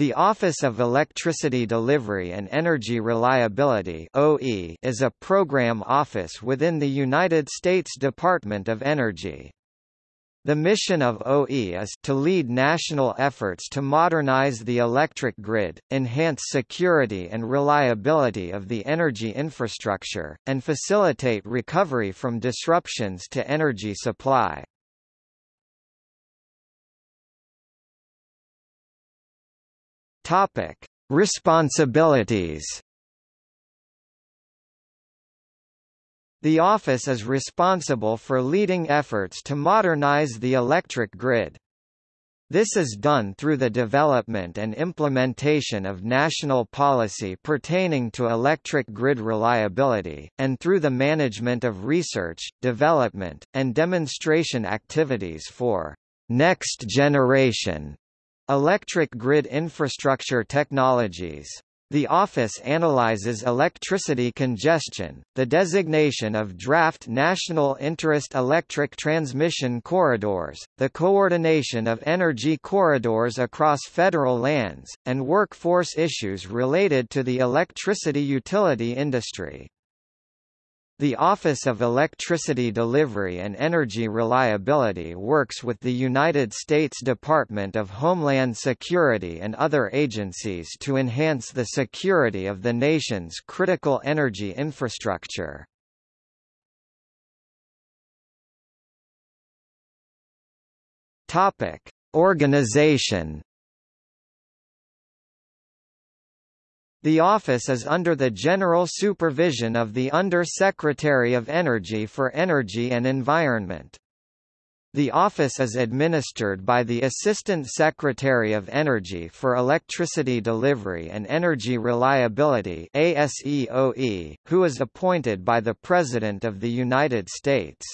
The Office of Electricity Delivery and Energy Reliability (OE) is a program office within the United States Department of Energy. The mission of OE is to lead national efforts to modernize the electric grid, enhance security and reliability of the energy infrastructure, and facilitate recovery from disruptions to energy supply. Topic: Responsibilities. The office is responsible for leading efforts to modernize the electric grid. This is done through the development and implementation of national policy pertaining to electric grid reliability, and through the management of research, development, and demonstration activities for next generation Electric grid infrastructure technologies. The office analyzes electricity congestion, the designation of draft national interest electric transmission corridors, the coordination of energy corridors across federal lands, and workforce issues related to the electricity utility industry. The Office of Electricity Delivery and Energy Reliability works with the United States Department of Homeland Security and other agencies to enhance the security of the nation's critical energy infrastructure. Topic: Organization The office is under the general supervision of the Under-Secretary of Energy for Energy and Environment. The office is administered by the Assistant Secretary of Energy for Electricity Delivery and Energy Reliability ASEOE, who is appointed by the President of the United States.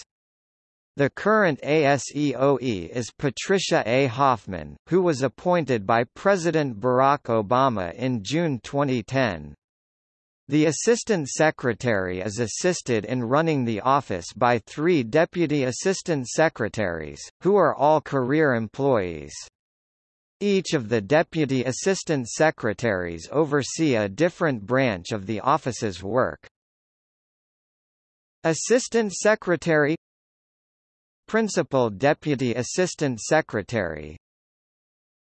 The current ASEOE is Patricia A. Hoffman, who was appointed by President Barack Obama in June 2010. The Assistant Secretary is assisted in running the office by three Deputy Assistant Secretaries, who are all career employees. Each of the Deputy Assistant Secretaries oversee a different branch of the office's work. Assistant Secretary Principal Deputy Assistant Secretary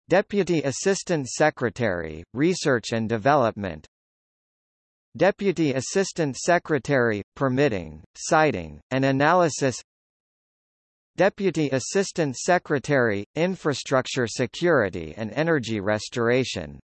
Deputy Assistant Secretary, Research and Development Deputy Assistant Secretary, Permitting, Siting, and Analysis Deputy Assistant Secretary, Infrastructure Security and Energy Restoration